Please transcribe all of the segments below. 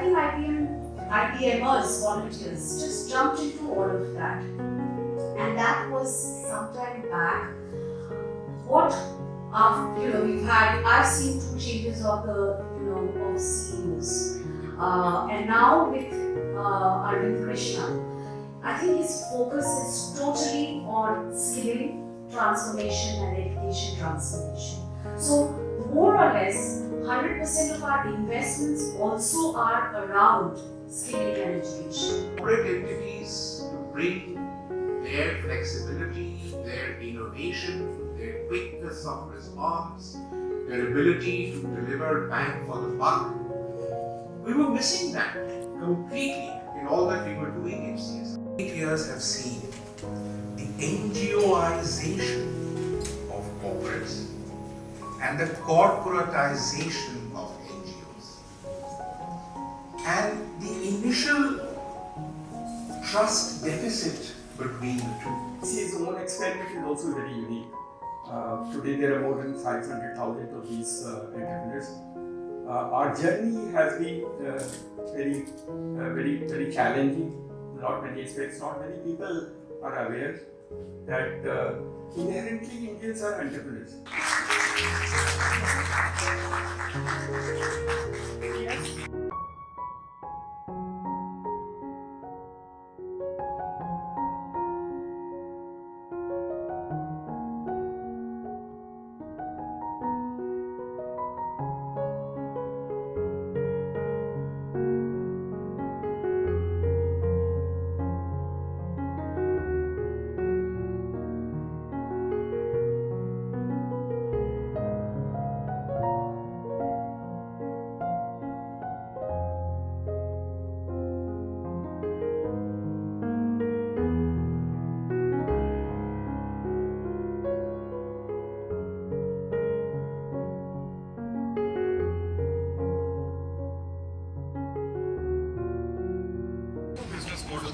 think IBM, IBMers, volunteers, just jumped into all of that. And that was sometime back. What, after, you know, we've had, I've seen two changes of the, you know, of CEOs. Uh, and now with uh, Arvind Krishna, I think his focus is totally on skilling, transformation and education transformation. So more or less 100% of our investments also are around skilling and education. Corporate entities bring their flexibility, their innovation, their quickness of response, their ability to deliver bang for the buck. We were missing that completely in all that we were doing in CSR. Eight years have seen the NGOization and the corporatization of NGOs. And the initial trust deficit between the two. CA's own experiment is also very unique. Uh, today there are more than 500,000 of these uh, entrepreneurs. Uh, our journey has been uh, very, uh, very, very challenging. Not many aspects. Not many people are aware that uh, inherently Indians are entrepreneurs. ハハハハ!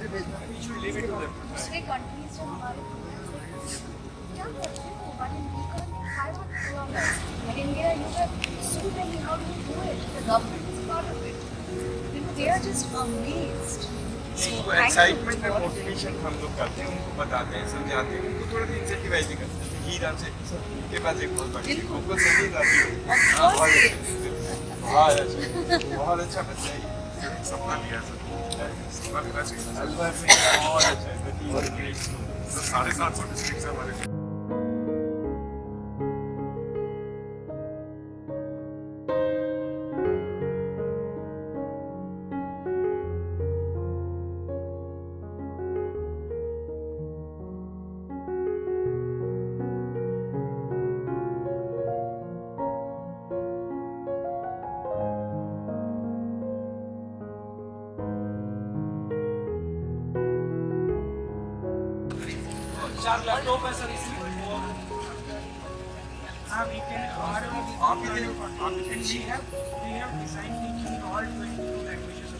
We should leave it to them. दूसरे countries जो हमारे क्या करते हैं but in we can't five kilometres but in India you have so many how do do it the government is part of it you know they are just amazed उनको excitement और motivation हम लोग करते हैं उनको बताते हैं समझाते हैं उनको थोड़ा सा इंसेंटिवाइज भी करते हैं हीरा से उनके पास एक बहुत बड़ी उनको सही जाती है बहुत अच्छा बहुत अच्छा बच्चा है सपना लिया सपना साढ़े सात सौ डिस्ट्रिक्ट हमारे चार लैपटॉप है सर इसमें। हाँ वीकेंड हमारे आपकी है। We have design in all 22 languages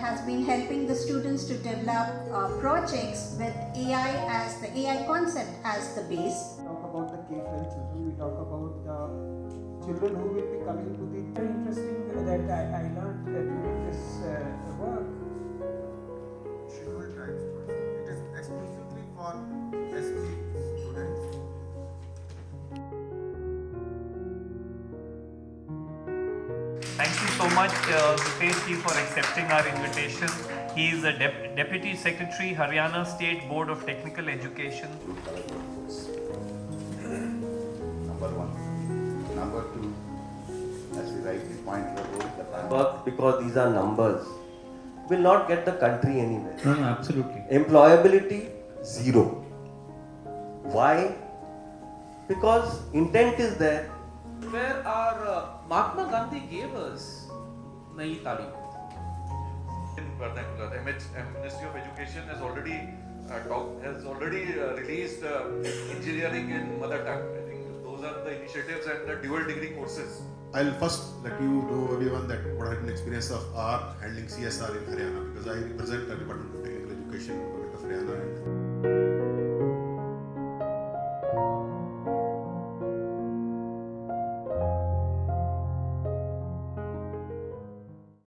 has been helping the students to develop uh, projects with AI as the AI concept as the base. talk about the K-12 talk about the children who will be coming to the very interesting that I, I learned during this uh, work Thank you so much, uh, Rupesh ji, for accepting our invitation. He is the Dep- Deputy Secretary, Haryana State Board of Technical Education. Number one. Number two, as you rightly pointed out, the plan. work because these are numbers will not get the country anywhere. No, no, absolutely. Employability zero. Why? Because intent is there. Where our uh, Mahatma Gandhi gave us Nayi Talim. in vernacular. MH, uh, Ministry of Education has already uh, talk, has already uh, released uh, engineering in mother tongue. I think those are the initiatives and the dual degree courses. I'll first let you know everyone that what has been experience of our handling CSR in Haryana because I represent the Department of Technical Education, Government of Haryana, and